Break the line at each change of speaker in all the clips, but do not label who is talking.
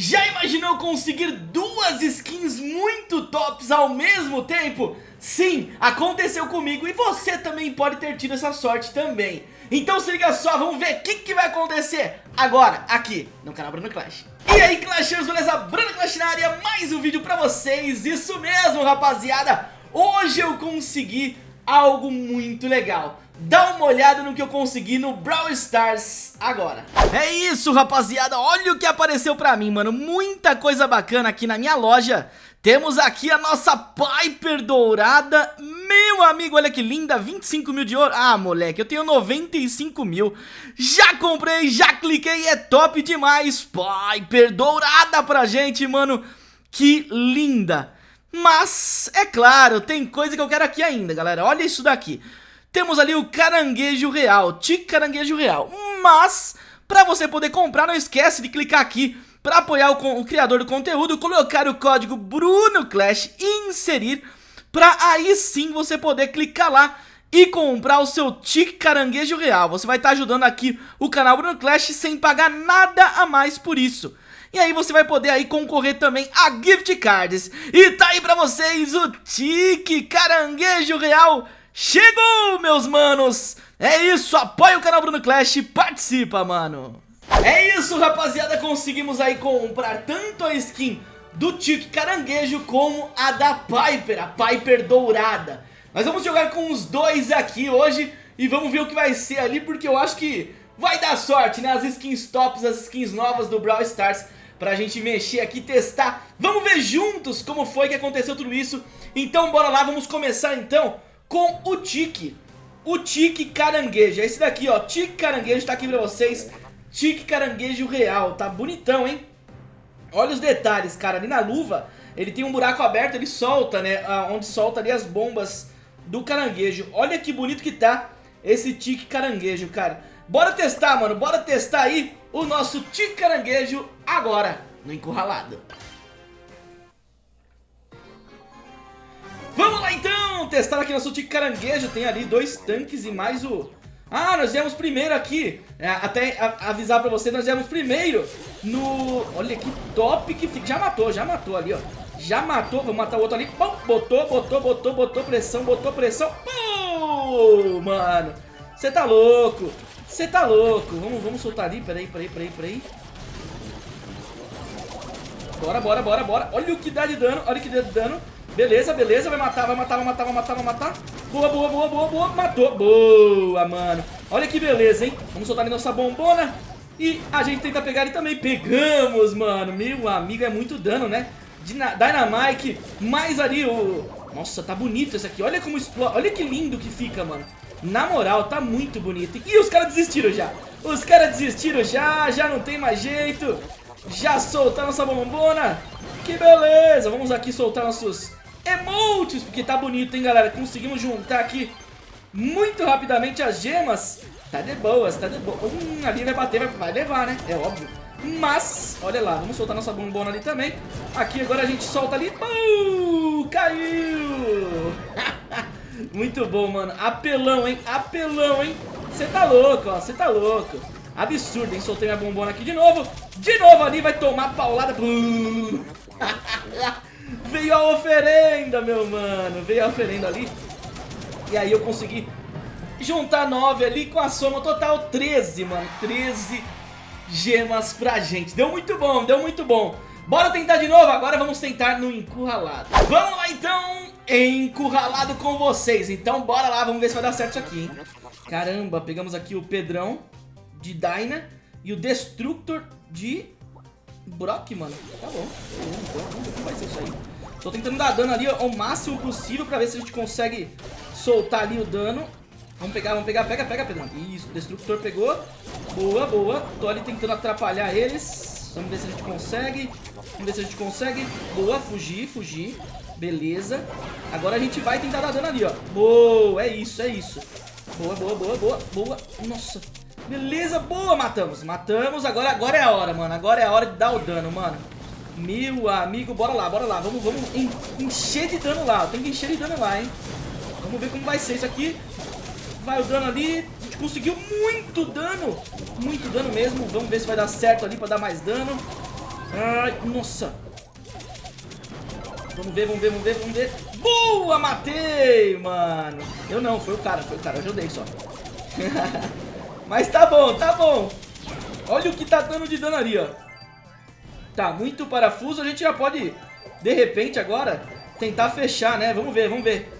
Já imaginou conseguir duas skins muito tops ao mesmo tempo? Sim, aconteceu comigo e você também pode ter tido essa sorte também. Então se liga só, vamos ver o que, que vai acontecer agora aqui no canal Bruno Clash. E aí Clashers, beleza? Bruno Clash na área, mais um vídeo pra vocês, isso mesmo rapaziada. Hoje eu consegui algo muito legal dá uma olhada no que eu consegui no Brawl Stars agora. É isso, rapaziada, olha o que apareceu pra mim, mano, muita coisa bacana aqui na minha loja. Temos aqui a nossa Piper dourada, meu amigo, olha que linda, 25 mil de ouro. Ah, moleque, eu tenho 95 mil. Já comprei, já cliquei, é top demais. Piper dourada pra gente, mano, que linda. Mas, é claro, tem coisa que eu quero aqui ainda, galera, olha isso daqui. Temos ali o caranguejo real, tique caranguejo real. Mas, para você poder comprar, não esquece de clicar aqui para apoiar o, o, criador do conteúdo, colocar o código BrunoClash e inserir para aí sim você poder clicar lá e comprar o seu tique caranguejo real. Você vai estar tá ajudando aqui o canal Bruno Clash sem pagar nada a mais por isso. E aí você vai poder aí concorrer também a gift cards. E tá aí pra vocês o tique caranguejo real Chegou, meus manos! É isso, apoia o canal Bruno Clash participa, mano! É isso, rapaziada, conseguimos aí comprar tanto a skin do Tique Caranguejo como a da Piper, a Piper Dourada. Nós vamos jogar com os dois aqui hoje e vamos ver o que vai ser ali, porque eu acho que vai dar sorte, né? As skins tops, as skins novas do Brawl Stars pra gente mexer aqui, testar. Vamos ver juntos como foi que aconteceu tudo isso. Então bora lá, vamos começar então com o tique. O tique caranguejo. É esse daqui, ó. Tique caranguejo tá aqui pra vocês. Tique caranguejo real. Tá bonitão, hein? Olha os detalhes, cara. Ali na luva, ele tem um buraco aberto, ele solta, né? Onde solta ali as bombas do caranguejo. Olha que bonito que tá esse tique caranguejo, cara. Bora testar, mano. Bora testar aí o nosso tique caranguejo agora no encurralado. Vamos lá então, testar aqui nosso tique caranguejo, tem ali dois tanques e mais o... Ah, nós viemos primeiro aqui, é, até avisar pra você, nós viemos primeiro no... Olha que top que fica, já matou, já matou ali, ó. Já matou, vamos matar o outro ali, Pum, botou, botou, botou, botou pressão, botou pressão, Pum, mano, você tá louco, você tá louco, vamos, vamos soltar ali, peraí, peraí, peraí, peraí. Bora, bora, bora, bora, olha o que dá de dano, olha o que dá de dano. Beleza, beleza, vai matar, vai matar, vai matar, vai matar, vai matar. Boa, boa, boa, boa, boa, matou. Boa, mano. Olha que beleza, hein? Vamos soltar ali nossa bombona. E a gente tenta pegar ele também. Pegamos, mano. Meu amigo, é muito dano, né? Dynamite, mais ali o... Nossa, tá bonito esse aqui. Olha como explode. Olha que lindo que fica, mano. Na moral, tá muito bonito. E os caras desistiram já. Os caras desistiram já, já não tem mais jeito. Já soltaram nossa bombona. Que beleza. Vamos aqui soltar nossos emotes, porque tá bonito, hein, galera? Conseguimos juntar aqui muito rapidamente as gemas. Tá de boas, tá de boas. Hum, ali vai bater, vai, levar, né? É óbvio. Mas, olha lá, vamos soltar nossa bombona ali também. Aqui agora a gente solta ali. Uh, caiu! Muito bom, mano. Apelão, hein? Apelão, hein? Você tá louco, ó. Você tá louco. Absurdo, hein? Soltei minha bombona aqui de novo. De novo ali, vai tomar paulada. Veio a oferenda, meu mano. Veio a oferenda ali. E aí eu consegui juntar 9 ali com a soma total 13, mano. 13 gemas pra gente. Deu muito bom, deu muito bom. Bora tentar de novo, agora vamos tentar no encurralado. Vamos lá então, encurralado com vocês. Então bora lá, vamos ver se vai dar certo isso aqui, hein? Caramba, pegamos aqui o Pedrão de Dyna e o Destructor de Brock, mano. Tá bom, vai ser isso aí. Tô tentando dar dano ali ao máximo possível pra ver se a gente consegue soltar ali o dano. Vamos pegar, vamos pegar, pega, pega, Pedrão. Isso, o Destructor pegou. Boa, boa. Tô ali tentando atrapalhar eles. Vamos ver se a gente consegue. Vamos ver se a gente consegue. Boa, fugir, fugir. Beleza. Agora a gente vai tentar dar dano ali, ó. Boa, é isso, é isso. Boa, boa, boa, boa, boa. Nossa. Beleza, boa, matamos. Matamos, agora, agora é a hora, mano. Agora é a hora de dar o dano, mano. Meu amigo, bora lá, bora lá. Vamos, vamos encher de dano lá. Tem que encher de dano lá, hein? Vamos ver como vai ser isso aqui. Vai o dano ali. A gente conseguiu muito dano. Muito dano mesmo. Vamos ver se vai dar certo ali pra dar mais dano. Ai, nossa. Vamos ver, vamos ver, vamos ver, vamos ver. Boa, matei, mano. Eu não, foi o cara, foi o cara, eu ajudei só. Mas tá bom, tá bom. Olha o que tá dando de dano ali, ó. Tá, muito parafuso, a gente já pode, de repente agora, tentar fechar, né? Vamos ver, vamos ver.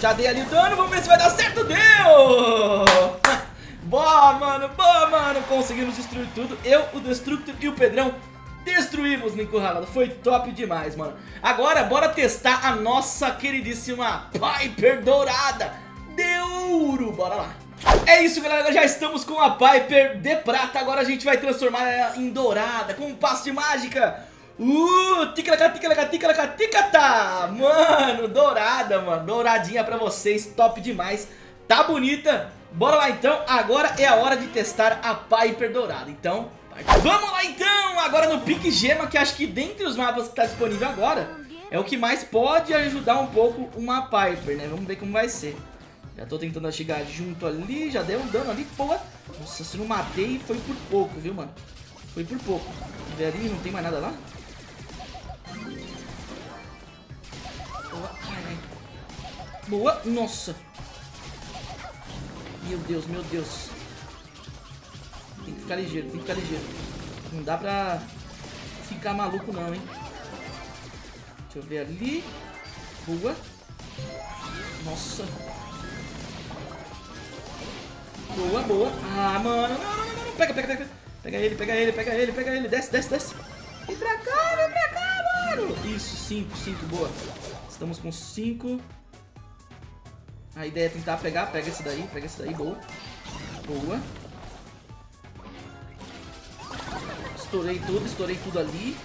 Já dei ali o dano, vamos ver se vai dar certo. Deu! boa, mano, boa, mano. Conseguimos destruir tudo. Eu, o Destructor e o Pedrão Destruímos no encurralado, foi top demais, mano Agora, bora testar a nossa queridíssima Piper Dourada De ouro, bora lá é isso galera, já estamos com a Piper de prata. Agora a gente vai transformar ela em dourada Com um passo de mágica. Uh, ticalaca, ticalaca, ticalaca, ticata. Mano, dourada, mano. Douradinha pra vocês, top demais. Tá bonita. Bora lá então, agora é a hora de testar a Piper dourada. Então, Vamos lá então, agora no Pique Gema, que acho que dentre os mapas que está disponível agora, é o que mais pode ajudar um pouco uma Piper, né? Vamos ver como vai ser. Já tô tentando chegar junto ali, já deu um dano ali, pô. Nossa, se não matei, foi por pouco, viu, mano? Foi por pouco. Vê ali, não tem mais nada lá? Boa, Boa, nossa. Meu Deus, meu Deus. Tem que ficar ligeiro, tem que ficar ligeiro. Não dá pra ficar maluco não, hein. Deixa eu ver ali. Boa. Nossa. Boa, boa. Ah, mano. Não, não, não, não. Pega, pega, pega. Pega ele, pega ele, pega ele, pega ele. Desce, desce, desce. Vem pra cá, vem pra cá, mano. Isso, cinco, cinco, boa. Estamos com cinco. A ideia é tentar pegar. Pega esse daí, pega esse daí, boa. Boa. Estourei tudo, estourei tudo ali.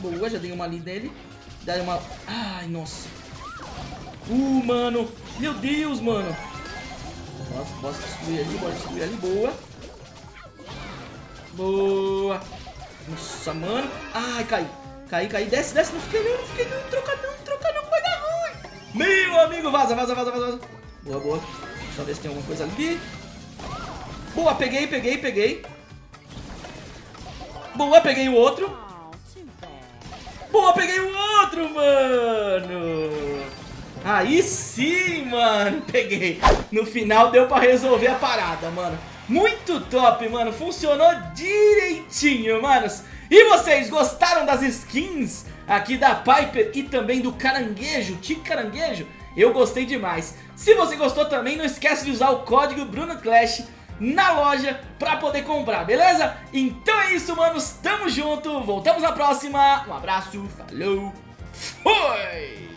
Boa, já dei uma ali nele. Dei uma... Ai, nossa. Uh, mano. Meu Deus, mano. Nossa, posso destruir ali, pode destruir ali. Boa. Boa. Nossa, mano. Ai, caí. Caí, caí. Desce, desce. Não fiquei não, não fiquei não. Troca não, troca não. Vai dar ruim. Meu amigo, vaza, vaza, vaza, vaza. Boa, boa. Deixa eu ver se tem alguma coisa ali. Boa, peguei, peguei, peguei. Boa, peguei o outro. Boa, peguei o outro, mano. Aí sim, mano. Peguei. No final deu pra resolver a parada, mano. Muito top, mano. Funcionou direitinho, manos. E vocês gostaram das skins aqui da Piper e também do caranguejo, Tique Caranguejo? Eu gostei demais. Se você gostou também, não esquece de usar o código BrunoClash na loja pra poder comprar, beleza? Então é isso, manos, tamo junto, voltamos na próxima, um abraço, falou, fui!